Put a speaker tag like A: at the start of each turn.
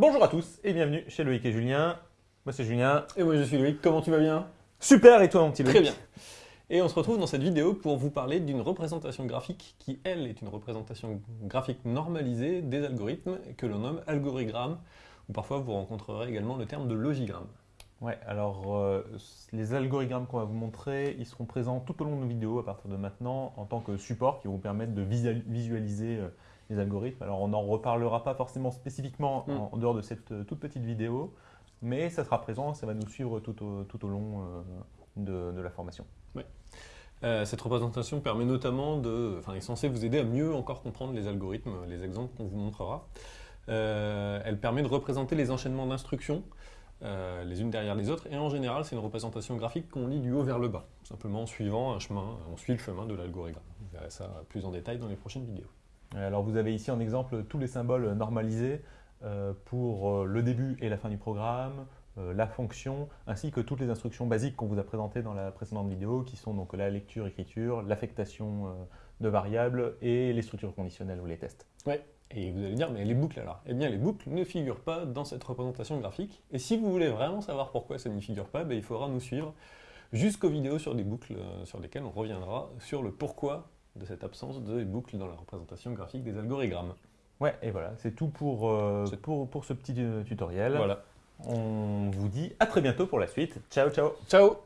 A: Bonjour à tous et bienvenue chez Loïc et Julien. Moi c'est Julien.
B: Et moi je suis Loïc, comment tu vas bien?
A: Super et toi mon petit Loïc?
B: Très bien. Et on se retrouve dans cette vidéo pour vous parler d'une représentation graphique qui, elle, est une représentation graphique normalisée des algorithmes que l'on nomme algorithme, ou parfois vous rencontrerez également le terme de logigramme.
A: Ouais, alors euh, les algorithmes qu'on va vous montrer, ils seront présents tout au long de nos vidéos à partir de maintenant en tant que support qui vont vous permettre de visualiser euh, les algorithmes. Alors on n'en reparlera pas forcément spécifiquement mm. en, dehors de cette euh, toute petite vidéo, mais ça sera présent, ça va nous suivre tout au, tout au long de, de, la formation.
B: Ouais. cette représentation permet notamment de, enfin, est censée vous aider à mieux encore comprendre les algorithmes, les exemples qu'on vous montrera. elle permet de représenter les enchaînements d'instructions euh, les unes derrière les autres, et en général c'est une représentation graphique qu'on lit du haut vers le bas, simplement en suivant un chemin, on suit le chemin de l'algorithme. Vous verrez ça plus en détail dans les prochaines vidéos.
A: Alors vous avez ici en exemple tous les symboles normalisés euh, pour euh, le début et la fin du programme, la fonction, ainsi que toutes les instructions basiques qu'on vous a présentées dans la précédente vidéo, qui sont donc la lecture, écriture, l'affectation de variables et les structures conditionnelles ou les tests.
B: Ouais. Et vous allez dire, mais les boucles alors? Eh bien, les boucles ne figurent pas dans cette représentation graphique. Et si vous voulez vraiment savoir pourquoi ça n'y figure pas, ben, il faudra nous suivre jusqu'aux vidéos sur des boucles euh, sur lesquelles on reviendra sur le pourquoi de cette absence de boucles dans la représentation graphique des algorithmes.
A: Ouais, et voilà, c'est tout pour, euh, pour, pour, ce petit euh, tutoriel.
B: Voilà.
A: On vous dit à très bientôt pour la suite. Ciao, ciao
B: Ciao